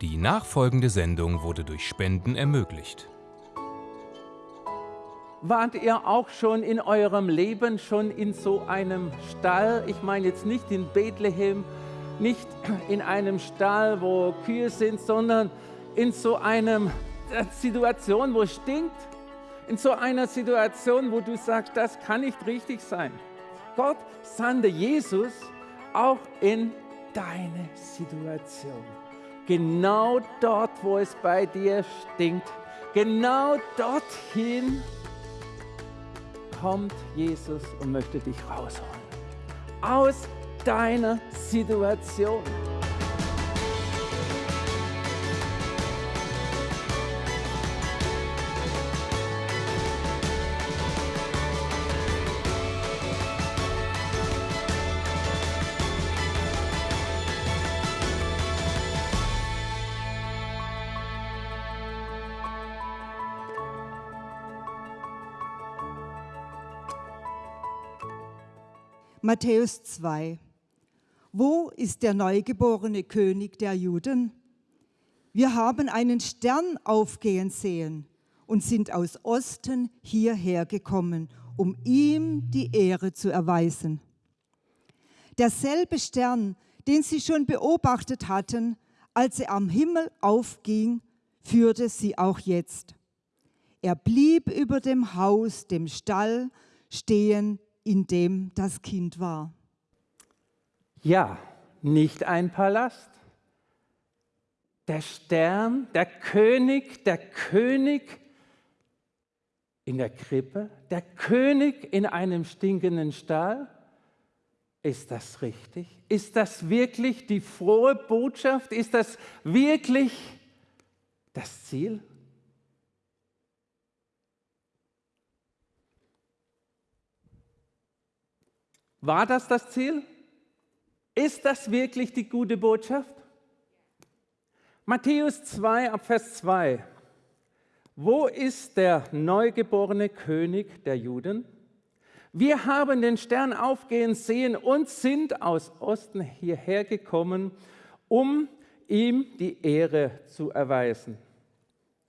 Die nachfolgende Sendung wurde durch Spenden ermöglicht. Wart ihr auch schon in eurem Leben schon in so einem Stall? Ich meine jetzt nicht in Bethlehem, nicht in einem Stall, wo Kühe sind, sondern in so einer Situation, wo es stinkt, in so einer Situation, wo du sagst, das kann nicht richtig sein. Gott sandte Jesus auch in deine Situation. Genau dort, wo es bei dir stinkt, genau dorthin kommt Jesus und möchte dich rausholen. Aus deiner Situation. Matthäus 2. Wo ist der neugeborene König der Juden? Wir haben einen Stern aufgehen sehen und sind aus Osten hierher gekommen, um ihm die Ehre zu erweisen. Derselbe Stern, den sie schon beobachtet hatten, als er am Himmel aufging, führte sie auch jetzt. Er blieb über dem Haus, dem Stall, stehen, in dem das Kind war. Ja, nicht ein Palast. Der Stern, der König, der König in der Krippe, der König in einem stinkenden Stall. Ist das richtig? Ist das wirklich die frohe Botschaft? Ist das wirklich das Ziel? War das das Ziel? Ist das wirklich die gute Botschaft? Matthäus 2 ab Vers 2. Wo ist der neugeborene König der Juden? Wir haben den Stern aufgehen sehen und sind aus Osten hierher gekommen, um ihm die Ehre zu erweisen.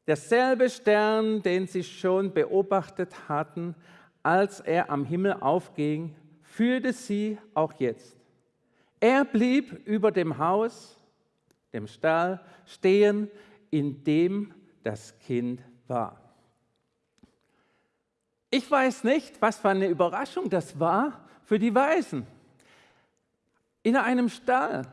Derselbe Stern, den sie schon beobachtet hatten, als er am Himmel aufging, führte sie auch jetzt. Er blieb über dem Haus, dem Stall, stehen, in dem das Kind war. Ich weiß nicht, was für eine Überraschung das war für die Weisen. In einem Stall.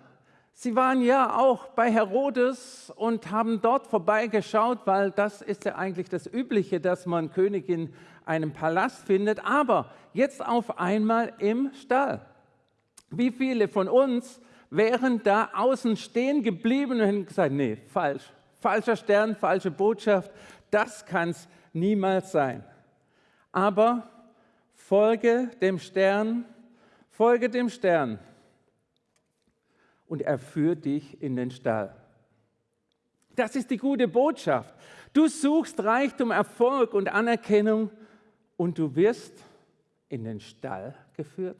Sie waren ja auch bei Herodes und haben dort vorbeigeschaut, weil das ist ja eigentlich das Übliche, dass man Königin einem Palast findet, aber jetzt auf einmal im Stall. Wie viele von uns wären da außen stehen geblieben und hätten gesagt, nee, falsch, falscher Stern, falsche Botschaft, das kann es niemals sein. Aber folge dem Stern, folge dem Stern und er führt dich in den Stall. Das ist die gute Botschaft. Du suchst Reichtum, Erfolg und Anerkennung und du wirst in den Stall geführt?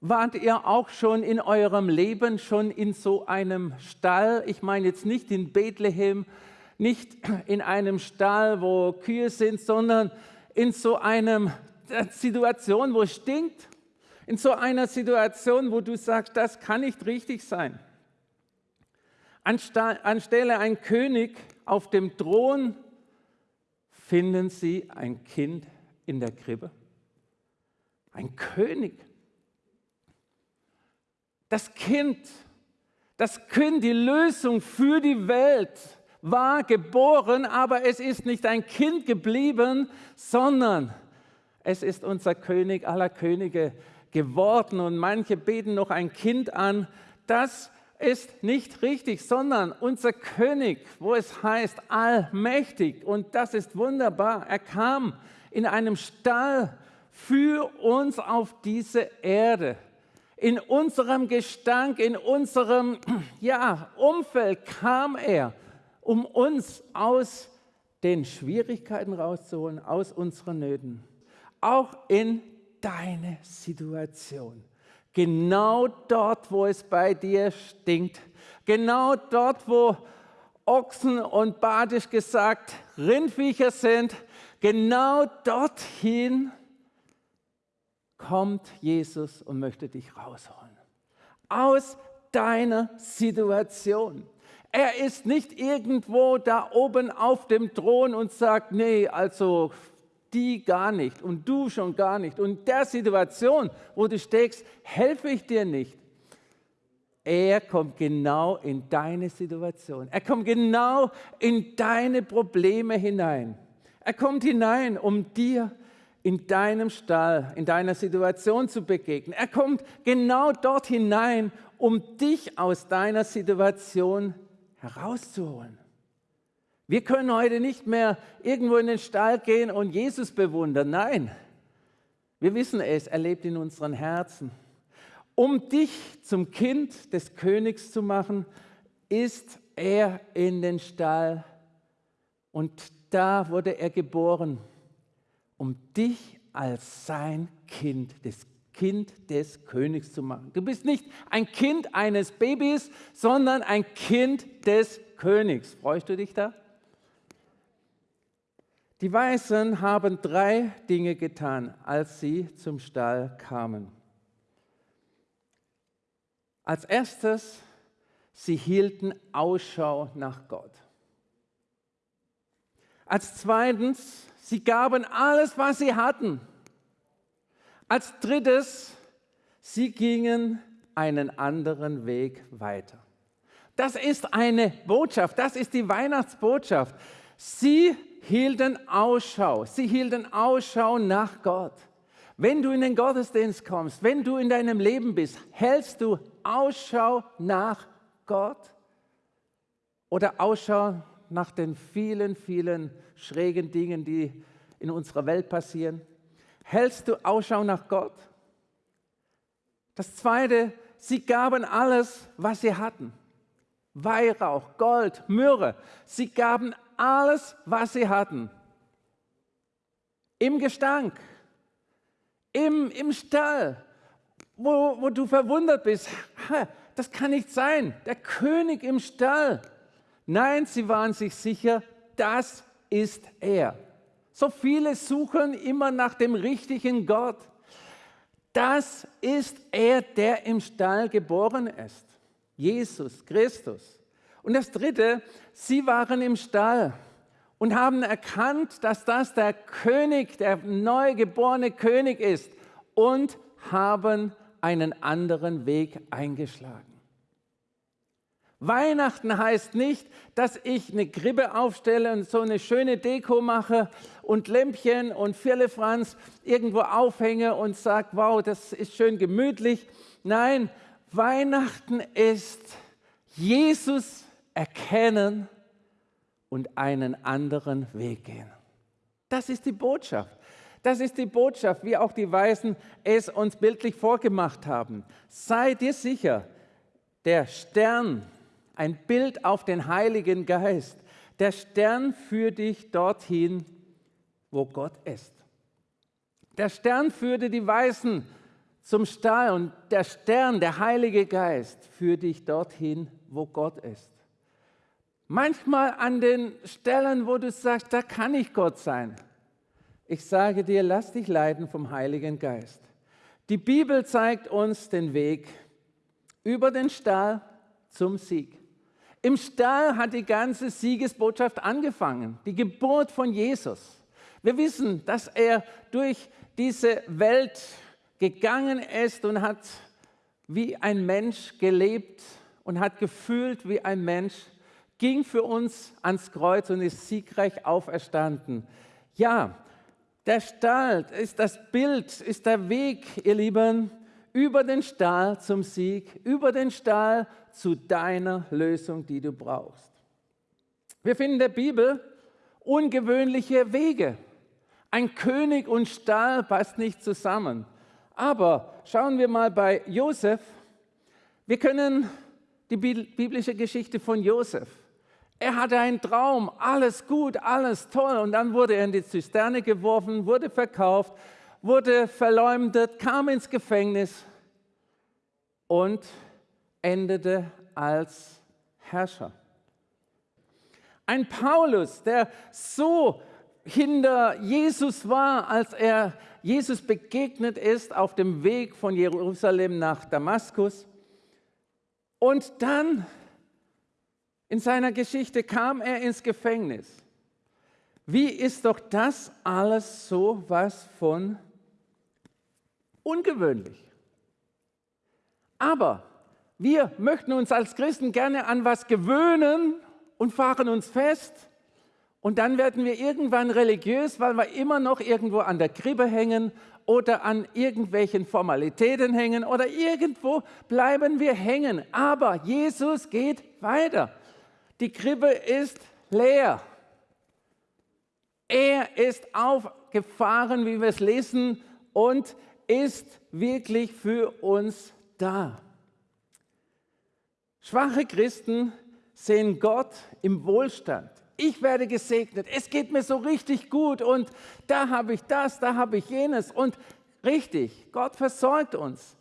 Wart ihr auch schon in eurem Leben schon in so einem Stall? Ich meine jetzt nicht in Bethlehem, nicht in einem Stall, wo Kühe sind, sondern in so einer Situation, wo es stinkt, in so einer Situation, wo du sagst, das kann nicht richtig sein. Anstelle ein König auf dem Thron finden sie ein Kind in der Krippe. Ein König. Das Kind, das Kind, die Lösung für die Welt war geboren, aber es ist nicht ein Kind geblieben, sondern es ist unser König aller Könige geworden. Und manche beten noch ein Kind an. Das ist nicht richtig, sondern unser König, wo es heißt allmächtig. Und das ist wunderbar. Er kam in einem Stall für uns auf diese Erde. In unserem Gestank, in unserem ja, Umfeld kam er, um uns aus den Schwierigkeiten rauszuholen, aus unseren Nöten. Auch in deine Situation Genau dort, wo es bei dir stinkt. Genau dort, wo Ochsen und badisch gesagt Rindviecher sind. Genau dorthin kommt Jesus und möchte dich rausholen. Aus deiner Situation. Er ist nicht irgendwo da oben auf dem Thron und sagt, nee, also die gar nicht und du schon gar nicht. Und der Situation, wo du steckst, helfe ich dir nicht. Er kommt genau in deine Situation. Er kommt genau in deine Probleme hinein. Er kommt hinein, um dir in deinem Stall, in deiner Situation zu begegnen. Er kommt genau dort hinein, um dich aus deiner Situation herauszuholen. Wir können heute nicht mehr irgendwo in den Stall gehen und Jesus bewundern. Nein, wir wissen es, er lebt in unseren Herzen. Um dich zum Kind des Königs zu machen, ist er in den Stall und da wurde er geboren, um dich als sein Kind, das Kind des Königs zu machen. Du bist nicht ein Kind eines Babys, sondern ein Kind des Königs. Freust du dich da? Die Weisen haben drei Dinge getan, als sie zum Stall kamen. Als erstes, sie hielten Ausschau nach Gott. Als zweitens, sie gaben alles, was sie hatten. Als drittes, sie gingen einen anderen Weg weiter. Das ist eine Botschaft, das ist die Weihnachtsbotschaft. Sie hielten Ausschau. Sie hielten Ausschau nach Gott. Wenn du in den Gottesdienst kommst, wenn du in deinem Leben bist, hältst du Ausschau nach Gott oder Ausschau nach den vielen, vielen schrägen Dingen, die in unserer Welt passieren? Hältst du Ausschau nach Gott? Das Zweite, sie gaben alles, was sie hatten. Weihrauch, Gold, Myrrhe. Sie gaben alles, was sie hatten. Im Gestank, im, im Stall, wo, wo du verwundert bist. Das kann nicht sein. Der König im Stall. Nein, sie waren sich sicher, das ist er. So viele suchen immer nach dem richtigen Gott. Das ist er, der im Stall geboren ist. Jesus Christus. Und das Dritte, sie waren im Stall und haben erkannt, dass das der König, der neugeborene König ist und haben einen anderen Weg eingeschlagen. Weihnachten heißt nicht, dass ich eine Krippe aufstelle und so eine schöne Deko mache und Lämpchen und Firlefanz irgendwo aufhänge und sage, wow, das ist schön gemütlich. Nein, Weihnachten ist Jesus erkennen und einen anderen Weg gehen. Das ist die Botschaft. Das ist die Botschaft, wie auch die Weisen es uns bildlich vorgemacht haben. Sei dir sicher, der Stern, ein Bild auf den Heiligen Geist, der Stern führt dich dorthin, wo Gott ist. Der Stern führte die Weisen zum Stall und der Stern, der Heilige Geist, führt dich dorthin, wo Gott ist. Manchmal an den Stellen, wo du sagst, da kann ich Gott sein. Ich sage dir, lass dich leiten vom Heiligen Geist. Die Bibel zeigt uns den Weg über den Stall zum Sieg. Im Stall hat die ganze Siegesbotschaft angefangen, die Geburt von Jesus. Wir wissen, dass er durch diese Welt gegangen ist und hat wie ein Mensch gelebt und hat gefühlt wie ein Mensch ging für uns ans Kreuz und ist siegreich auferstanden. Ja, der Stall ist das Bild, ist der Weg, ihr Lieben, über den Stall zum Sieg, über den Stall zu deiner Lösung, die du brauchst. Wir finden in der Bibel ungewöhnliche Wege. Ein König und Stall passt nicht zusammen. Aber schauen wir mal bei Josef. Wir können die biblische Geschichte von Josef er hatte einen Traum, alles gut, alles toll. Und dann wurde er in die Zisterne geworfen, wurde verkauft, wurde verleumdet, kam ins Gefängnis. und endete als Herrscher. Ein Paulus, der so hinter Jesus war, als er Jesus begegnet ist auf dem Weg von Jerusalem nach Damaskus. Und dann in seiner Geschichte kam er ins Gefängnis. Wie ist doch das alles so was von ungewöhnlich? Aber wir möchten uns als Christen gerne an was gewöhnen und fahren uns fest. Und dann werden wir irgendwann religiös, weil wir immer noch irgendwo an der Krippe hängen oder an irgendwelchen Formalitäten hängen oder irgendwo bleiben wir hängen. Aber Jesus geht weiter. Die Krippe ist leer. Er ist aufgefahren, wie wir es lesen, und ist wirklich für uns da. Schwache Christen sehen Gott im Wohlstand. Ich werde gesegnet, es geht mir so richtig gut und da habe ich das, da habe ich jenes und richtig, Gott versorgt uns.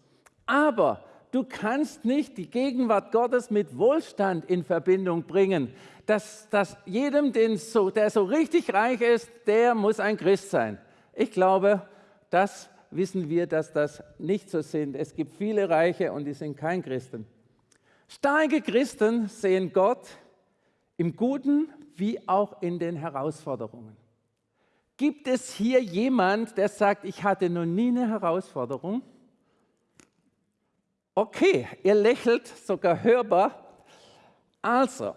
Aber du kannst nicht die Gegenwart Gottes mit Wohlstand in Verbindung bringen. Dass, dass jedem, so, der so richtig reich ist, der muss ein Christ sein. Ich glaube, das wissen wir, dass das nicht so sind. Es gibt viele Reiche und die sind kein Christen. Starke Christen sehen Gott im Guten wie auch in den Herausforderungen. Gibt es hier jemand, der sagt, ich hatte noch nie eine Herausforderung? Okay, ihr lächelt sogar hörbar. Also,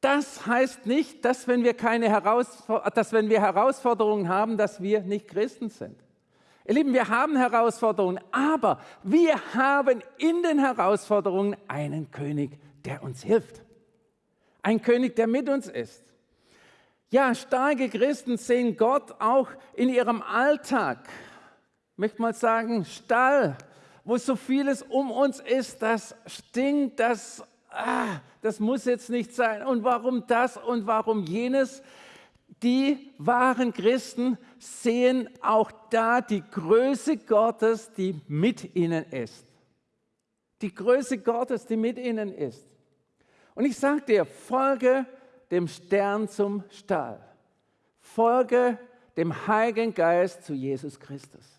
das heißt nicht, dass wenn wir, keine dass wenn wir Herausforderungen haben, dass wir nicht Christen sind. Ihr Lieben, wir haben Herausforderungen, aber wir haben in den Herausforderungen einen König, der uns hilft. Ein König, der mit uns ist. Ja, starke Christen sehen Gott auch in ihrem Alltag. Ich möchte mal sagen, Stall, wo so vieles um uns ist, das stinkt, das, ah, das muss jetzt nicht sein. Und warum das und warum jenes? Die wahren Christen sehen auch da die Größe Gottes, die mit ihnen ist. Die Größe Gottes, die mit ihnen ist. Und ich sage dir, folge dem Stern zum Stall. Folge dem Heiligen Geist zu Jesus Christus.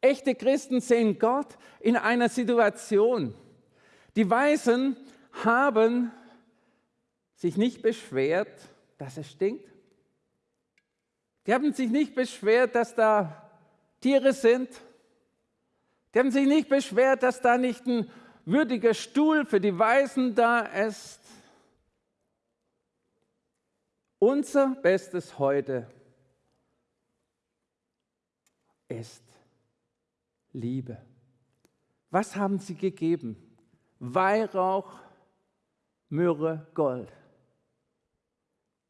Echte Christen sehen Gott in einer Situation. Die Weisen haben sich nicht beschwert, dass es stinkt. Die haben sich nicht beschwert, dass da Tiere sind. Die haben sich nicht beschwert, dass da nicht ein würdiger Stuhl für die Weisen da ist. Unser Bestes heute ist Liebe. Was haben sie gegeben? Weihrauch, Myrrhe, Gold.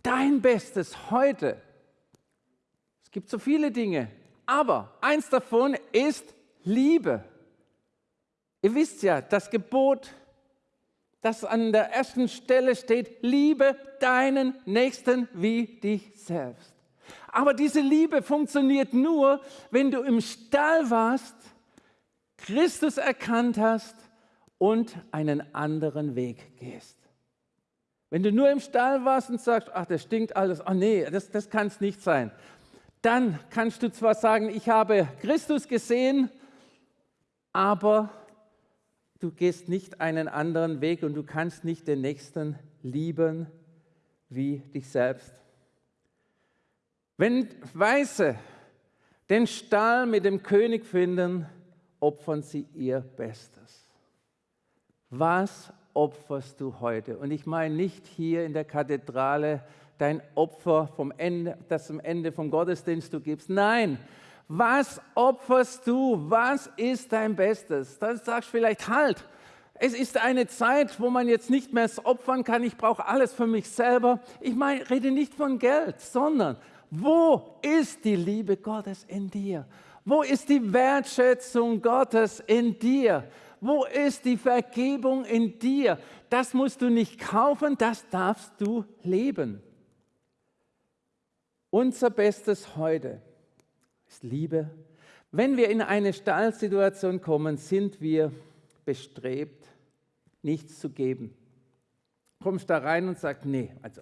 Dein Bestes heute. Es gibt so viele Dinge, aber eins davon ist Liebe. Ihr wisst ja, das Gebot, das an der ersten Stelle steht, liebe deinen Nächsten wie dich selbst. Aber diese Liebe funktioniert nur, wenn du im Stall warst, Christus erkannt hast und einen anderen Weg gehst. Wenn du nur im Stall warst und sagst, ach, das stinkt alles, ach nee, das, das kann es nicht sein, dann kannst du zwar sagen, ich habe Christus gesehen, aber du gehst nicht einen anderen Weg und du kannst nicht den Nächsten lieben wie dich selbst. Wenn Weiße den Stall mit dem König finden, opfern sie ihr Bestes. Was opferst du heute? Und ich meine nicht hier in der Kathedrale dein Opfer vom Ende, das am Ende vom Gottesdienst du gibst. Nein, was opferst du? Was ist dein Bestes? Dann sagst du vielleicht halt. Es ist eine Zeit, wo man jetzt nicht mehr opfern kann. Ich brauche alles für mich selber. Ich meine, rede nicht von Geld, sondern wo ist die Liebe Gottes in dir? Wo ist die Wertschätzung Gottes in dir? Wo ist die Vergebung in dir? Das musst du nicht kaufen, das darfst du leben. Unser Bestes heute ist Liebe. Wenn wir in eine Stallsituation kommen, sind wir bestrebt, nichts zu geben. Kommst da rein und sagst, nee, also,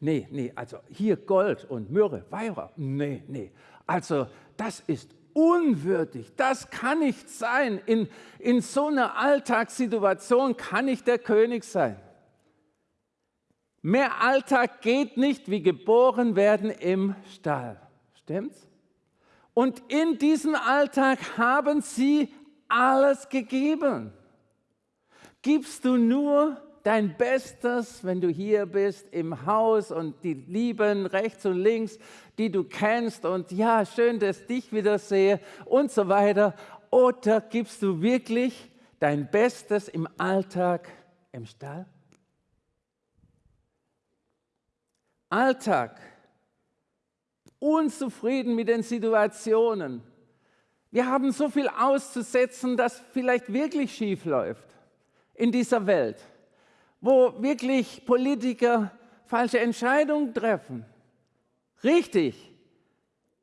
nee, nee, also hier Gold und Myrrhe, Weihrauch, nee, nee, also das ist unwürdig, das kann nicht sein. In, in so einer Alltagssituation kann ich der König sein. Mehr Alltag geht nicht wie geboren werden im Stall. Stimmt's? Und in diesem Alltag haben sie alles gegeben. Gibst du nur dein Bestes, wenn du hier bist im Haus und die Lieben rechts und links, die du kennst und ja, schön, dass ich dich wieder sehe und so weiter. Oder gibst du wirklich dein Bestes im Alltag im Stall? Alltag unzufrieden mit den Situationen. Wir haben so viel auszusetzen, dass vielleicht wirklich schief läuft in dieser Welt, wo wirklich Politiker falsche Entscheidungen treffen. Richtig.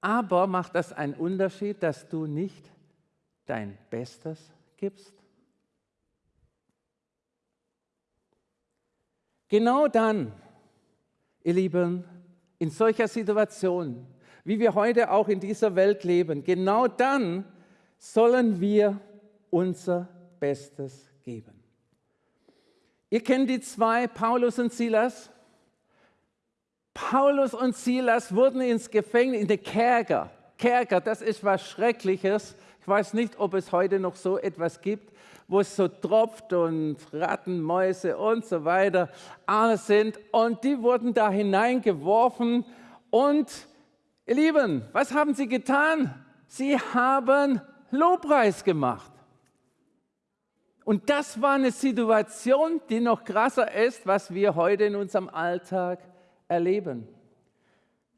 Aber macht das einen Unterschied, dass du nicht dein Bestes gibst? Genau dann, ihr Lieben, in solcher Situation, wie wir heute auch in dieser Welt leben, genau dann sollen wir unser Bestes geben. Ihr kennt die zwei, Paulus und Silas. Paulus und Silas wurden ins Gefängnis, in den Kerker. Kerker, das ist was Schreckliches. Ich weiß nicht, ob es heute noch so etwas gibt, wo es so tropft und Ratten, Mäuse und so weiter alles sind. Und die wurden da hineingeworfen. Und ihr Lieben, was haben sie getan? Sie haben Lobpreis gemacht. Und das war eine Situation, die noch krasser ist, was wir heute in unserem Alltag erleben.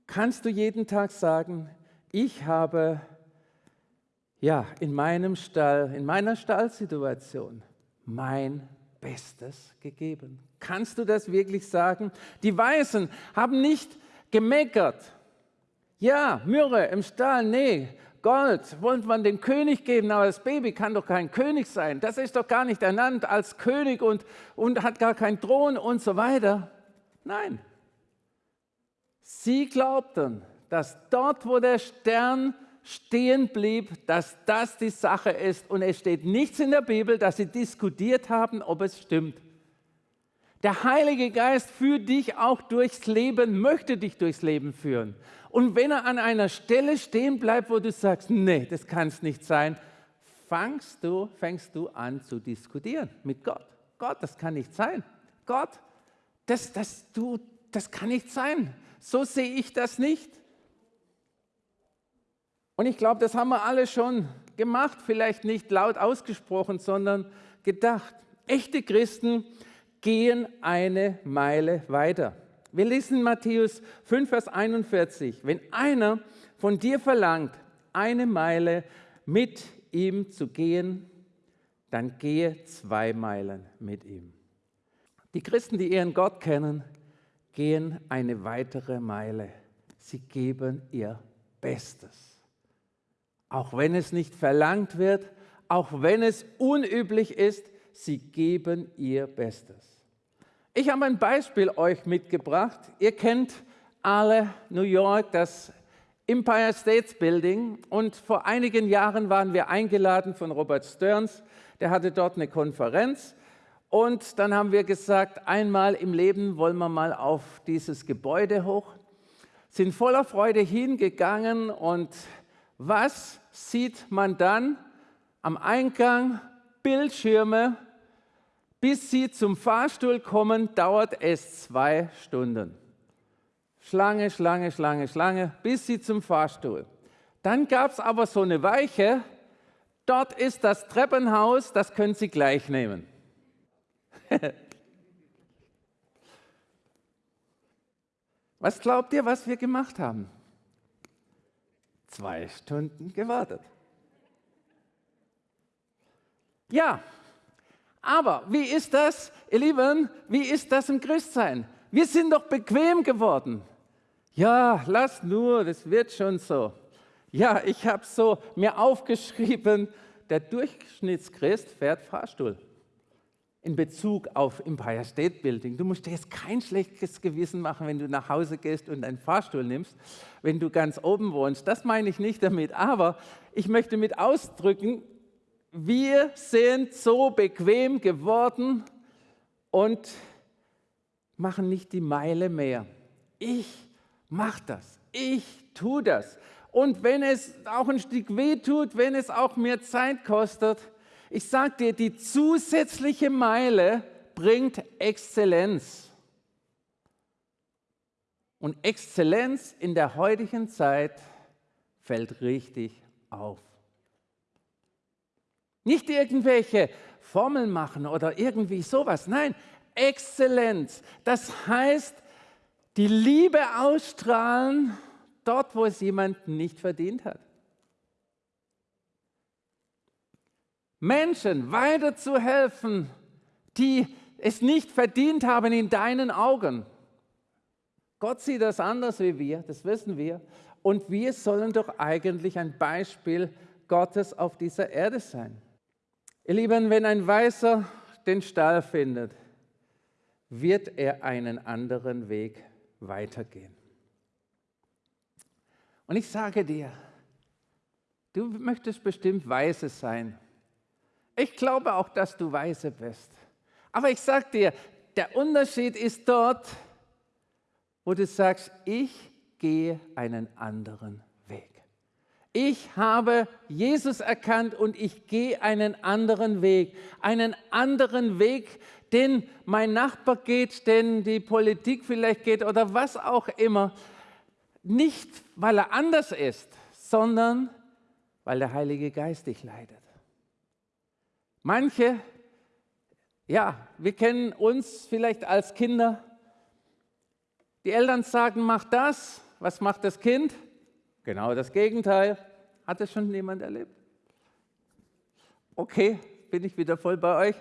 Kannst du jeden Tag sagen, ich habe ja, in meinem Stall, in meiner Stallsituation mein Bestes gegeben. Kannst du das wirklich sagen? Die Weisen haben nicht gemeckert. Ja, Myrrhe im Stall, nee, Gold wollte man dem König geben, aber das Baby kann doch kein König sein. Das ist doch gar nicht ernannt als König und, und hat gar keinen Thron und so weiter. Nein. Sie glaubten, dass dort, wo der Stern stehen blieb, dass das die Sache ist. Und es steht nichts in der Bibel, dass sie diskutiert haben, ob es stimmt. Der Heilige Geist führt dich auch durchs Leben, möchte dich durchs Leben führen. Und wenn er an einer Stelle stehen bleibt, wo du sagst, nee, das kann es nicht sein, fängst du, fängst du an zu diskutieren mit Gott. Gott, das kann nicht sein. Gott, das, das, du, das kann nicht sein. So sehe ich das nicht. Und ich glaube, das haben wir alle schon gemacht, vielleicht nicht laut ausgesprochen, sondern gedacht. Echte Christen gehen eine Meile weiter. Wir lesen Matthäus 5, Vers 41. Wenn einer von dir verlangt, eine Meile mit ihm zu gehen, dann gehe zwei Meilen mit ihm. Die Christen, die ihren Gott kennen, gehen eine weitere Meile. Sie geben ihr Bestes auch wenn es nicht verlangt wird, auch wenn es unüblich ist, sie geben ihr Bestes. Ich habe ein Beispiel euch mitgebracht. Ihr kennt alle New York, das Empire State Building. Und vor einigen Jahren waren wir eingeladen von Robert Stearns. Der hatte dort eine Konferenz. Und dann haben wir gesagt, einmal im Leben wollen wir mal auf dieses Gebäude hoch. Sind voller Freude hingegangen und was sieht man dann am Eingang? Bildschirme. Bis Sie zum Fahrstuhl kommen, dauert es zwei Stunden. Schlange, Schlange, Schlange, Schlange, bis Sie zum Fahrstuhl. Dann gab es aber so eine Weiche. Dort ist das Treppenhaus, das können Sie gleich nehmen. was glaubt ihr, was wir gemacht haben? zwei Stunden gewartet. Ja, aber wie ist das, ihr Lieben, wie ist das im Christsein? Wir sind doch bequem geworden. Ja, lass nur, das wird schon so. Ja, ich habe so mir aufgeschrieben, der Durchschnittschrist fährt Fahrstuhl in Bezug auf Empire State Building. Du musst dir jetzt kein schlechtes Gewissen machen, wenn du nach Hause gehst und einen Fahrstuhl nimmst, wenn du ganz oben wohnst. Das meine ich nicht damit, aber ich möchte mit ausdrücken, wir sind so bequem geworden und machen nicht die Meile mehr. Ich mache das, ich tue das. Und wenn es auch ein Stück weh tut, wenn es auch mehr Zeit kostet, ich sage dir, die zusätzliche Meile bringt Exzellenz. Und Exzellenz in der heutigen Zeit fällt richtig auf. Nicht irgendwelche Formeln machen oder irgendwie sowas. Nein, Exzellenz. Das heißt, die Liebe ausstrahlen dort, wo es jemand nicht verdient hat. Menschen weiterzuhelfen, die es nicht verdient haben in deinen Augen. Gott sieht das anders wie wir, das wissen wir. Und wir sollen doch eigentlich ein Beispiel Gottes auf dieser Erde sein. Ihr Lieben, wenn ein Weißer den Stall findet, wird er einen anderen Weg weitergehen. Und ich sage dir, du möchtest bestimmt Weise sein. Ich glaube auch, dass du weise bist. Aber ich sage dir, der Unterschied ist dort, wo du sagst, ich gehe einen anderen. Ich habe Jesus erkannt und ich gehe einen anderen Weg. Einen anderen Weg, den mein Nachbar geht, den die Politik vielleicht geht oder was auch immer. Nicht, weil er anders ist, sondern weil der Heilige Geist dich leidet. Manche, ja, wir kennen uns vielleicht als Kinder. Die Eltern sagen, mach das. Was macht das Kind? Genau das Gegenteil. Hat es schon jemand erlebt? Okay, bin ich wieder voll bei euch.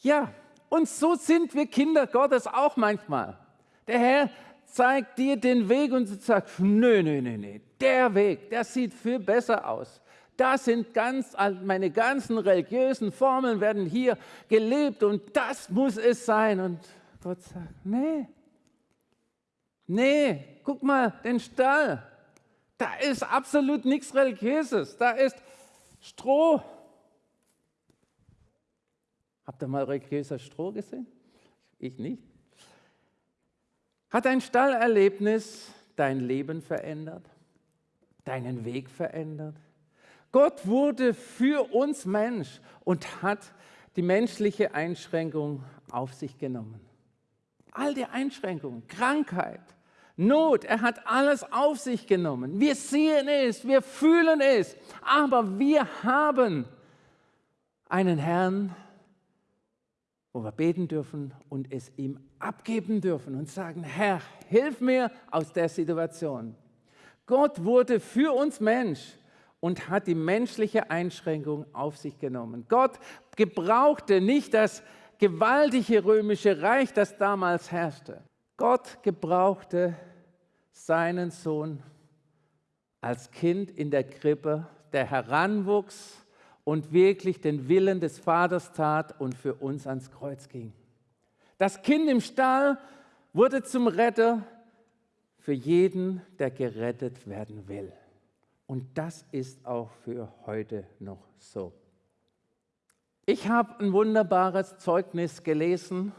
Ja, und so sind wir Kinder Gottes auch manchmal. Der Herr zeigt dir den Weg und du sagst, nö, nö, nö, nö, der Weg, der sieht viel besser aus. Das sind ganz, meine ganzen religiösen Formeln werden hier gelebt und das muss es sein. Und Gott sagt, nee, nee, guck mal, den Stall. Da ist absolut nichts Religiöses. Da ist Stroh. Habt ihr mal religiöser Stroh gesehen? Ich nicht. Hat ein Stallerlebnis dein Leben verändert? Deinen Weg verändert? Gott wurde für uns Mensch und hat die menschliche Einschränkung auf sich genommen. All die Einschränkungen, Krankheit, Not, er hat alles auf sich genommen. Wir sehen es, wir fühlen es, aber wir haben einen Herrn, wo wir beten dürfen und es ihm abgeben dürfen und sagen, Herr, hilf mir aus der Situation. Gott wurde für uns Mensch und hat die menschliche Einschränkung auf sich genommen. Gott gebrauchte nicht das gewaltige römische Reich, das damals herrschte. Gott gebrauchte seinen Sohn als Kind in der Krippe, der heranwuchs und wirklich den Willen des Vaters tat und für uns ans Kreuz ging. Das Kind im Stall wurde zum Retter für jeden, der gerettet werden will. Und das ist auch für heute noch so. Ich habe ein wunderbares Zeugnis gelesen.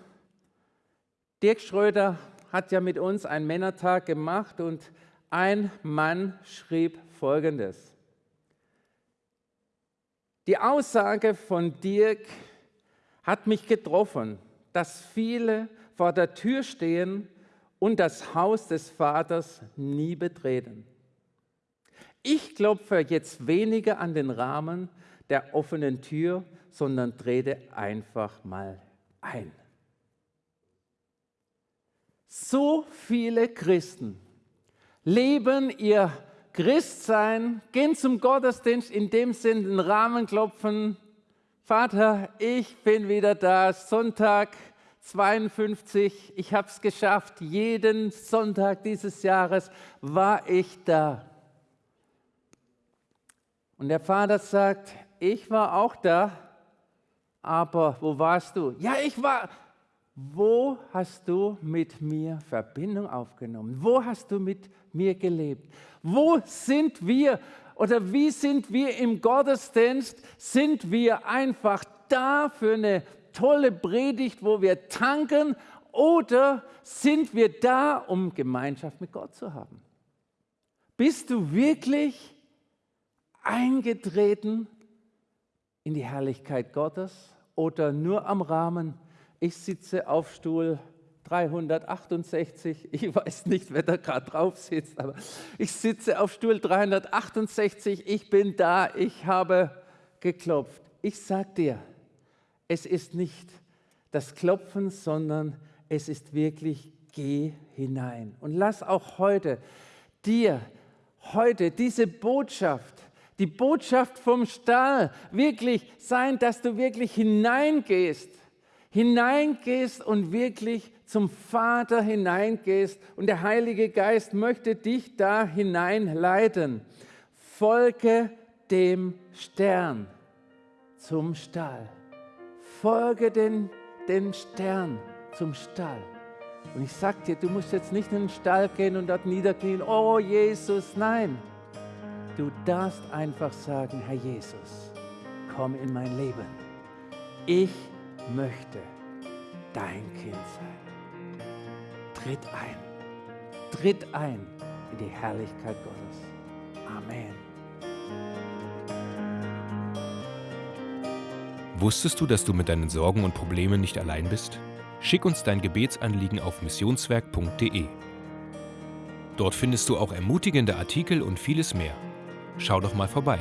Dirk Schröder hat ja mit uns einen Männertag gemacht und ein Mann schrieb Folgendes. Die Aussage von Dirk hat mich getroffen, dass viele vor der Tür stehen und das Haus des Vaters nie betreten. Ich klopfe jetzt weniger an den Rahmen der offenen Tür, sondern trete einfach mal ein. So viele Christen leben ihr Christsein, gehen zum Gottesdienst, in dem Sinn den Rahmen klopfen. Vater, ich bin wieder da, Sonntag 52, ich habe es geschafft, jeden Sonntag dieses Jahres war ich da. Und der Vater sagt, ich war auch da, aber wo warst du? Ja, ich war. Wo hast du mit mir Verbindung aufgenommen? Wo hast du mit mir gelebt? Wo sind wir oder wie sind wir im Gottesdienst? Sind wir einfach da für eine tolle Predigt, wo wir tanken oder sind wir da, um Gemeinschaft mit Gott zu haben? Bist du wirklich eingetreten in die Herrlichkeit Gottes oder nur am Rahmen? Ich sitze auf Stuhl 368, ich weiß nicht, wer da gerade drauf sitzt, aber ich sitze auf Stuhl 368, ich bin da, ich habe geklopft. Ich sag dir, es ist nicht das Klopfen, sondern es ist wirklich, geh hinein. Und lass auch heute dir, heute diese Botschaft, die Botschaft vom Stall wirklich sein, dass du wirklich hineingehst, hineingehst und wirklich zum Vater hineingehst und der Heilige Geist möchte dich da hineinleiten. Folge dem Stern zum Stall. Folge den, den Stern zum Stall. Und ich sag dir, du musst jetzt nicht in den Stall gehen und dort niederknien, oh Jesus, nein. Du darfst einfach sagen, Herr Jesus, komm in mein Leben. Ich möchte dein Kind sein. Tritt ein, tritt ein in die Herrlichkeit Gottes. Amen. Wusstest du, dass du mit deinen Sorgen und Problemen nicht allein bist? Schick uns dein Gebetsanliegen auf missionswerk.de. Dort findest du auch ermutigende Artikel und vieles mehr. Schau doch mal vorbei.